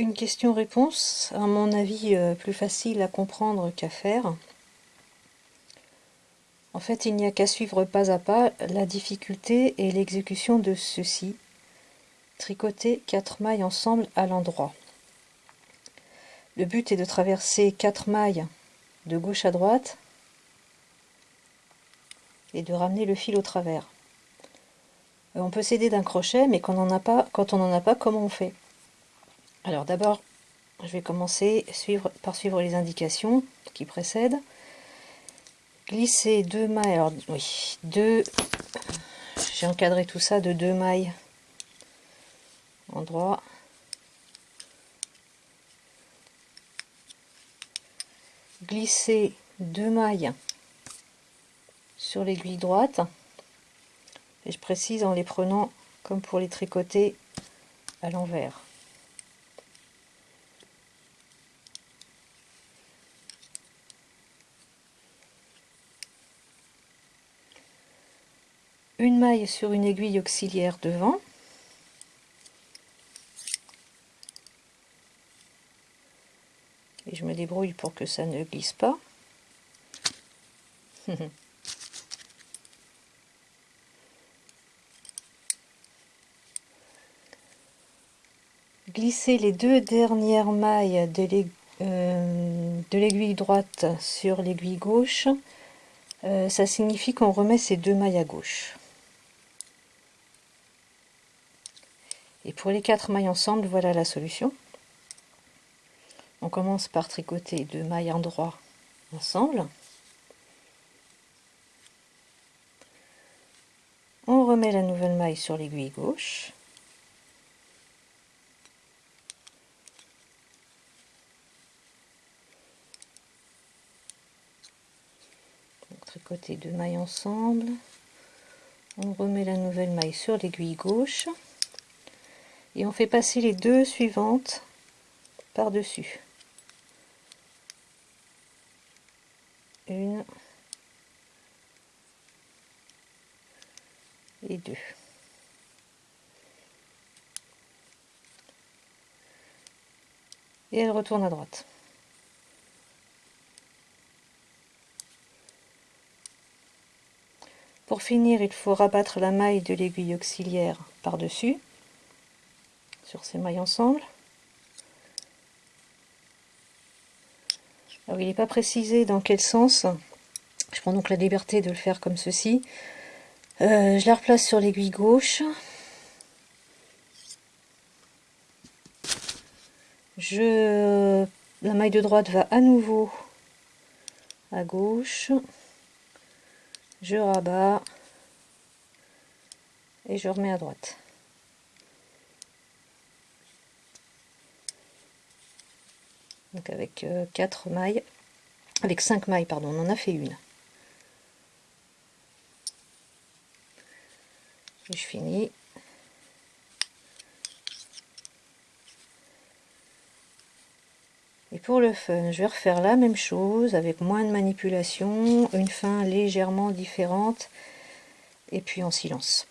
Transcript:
Une question-réponse, à mon avis euh, plus facile à comprendre qu'à faire. En fait, il n'y a qu'à suivre pas à pas la difficulté et l'exécution de ceci. Tricoter quatre mailles ensemble à l'endroit. Le but est de traverser quatre mailles de gauche à droite et de ramener le fil au travers. Euh, on peut s'aider d'un crochet, mais quand on n'en a pas, comment on fait? Alors d'abord, je vais commencer par suivre les indications qui précèdent. Glisser deux mailles, alors oui, deux, j'ai encadré tout ça de deux mailles endroit. Glisser deux mailles sur l'aiguille droite et je précise en les prenant comme pour les tricoter à l'envers. Une maille sur une aiguille auxiliaire devant. Et je me débrouille pour que ça ne glisse pas. glisser les deux dernières mailles euh, de l'aiguille droite sur l'aiguille gauche, euh, ça signifie qu'on remet ces deux mailles à gauche. Et pour les quatre mailles ensemble, voilà la solution. On commence par tricoter deux mailles endroit ensemble. On remet la nouvelle maille sur l'aiguille gauche. tricoter deux mailles ensemble on remet la nouvelle maille sur l'aiguille gauche et on fait passer les deux suivantes par dessus une. Et deux. Et elle retourne à droite. Pour finir, il faut rabattre la maille de l'aiguille auxiliaire par-dessus, sur ces mailles ensemble. Il n'est pas précisé dans quel sens, je prends donc la liberté de le faire comme ceci. Euh, je la replace sur l'aiguille gauche. Je, la maille de droite va à nouveau à gauche je rabats et je remets à droite. Donc avec 4 euh, mailles, avec 5 mailles, pardon, on en a fait une. Je finis Et pour le fun, je vais refaire la même chose avec moins de manipulation, une fin légèrement différente et puis en silence.